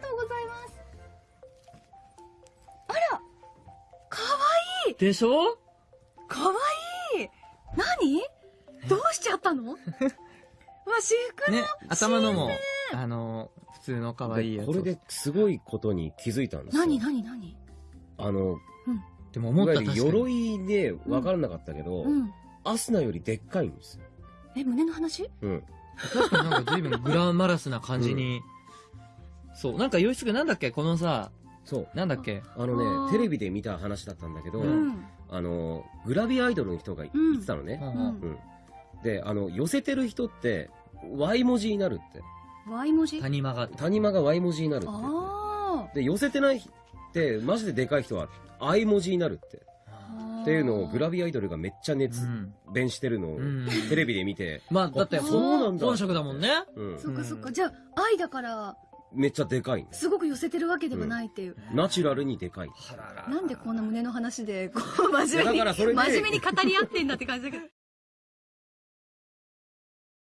とうございます。あら、かわいい。でしょ？かわいい。何？どうしちゃったの？わ、私服の。ね、頭のも、あの、普通の可愛いやつを。これですごいことに気づいたんですよ。何何何？あの、でも思った。鎧で分からなかったけど、うん。アスナよりでっかいんですよ。え、胸の話？うん。確かになんか随分グラマラスな感じに。そう、なんか、よいすぐなんだっけ？このさ、そう。なんだっけ？あのね、テレビで見た話だったんだけど、ううんん。あの、グラビアアイドルの人が言ってたのね。うんうんうん。で、あの、寄せてる人って、Y 文字になるって。Y 文字？谷間が。谷間が Y 文字になるって。あで、寄せてないって、マジででかい人は I 文字になるって。あ。っていうのをグラビビアアイドルがめっちゃ熱うん。弁してるのをうんテレビで見て、まあ、だって、あそうなんだ本職だもんね。うんそっかそっか。じゃあ、愛だから、めっちゃでかいす。すごく寄せてるわけではないっていう。ナチュラルにでかい。なんでこんな胸の話で、こう、真面目に、真面目に語り合ってんだって感じだけど。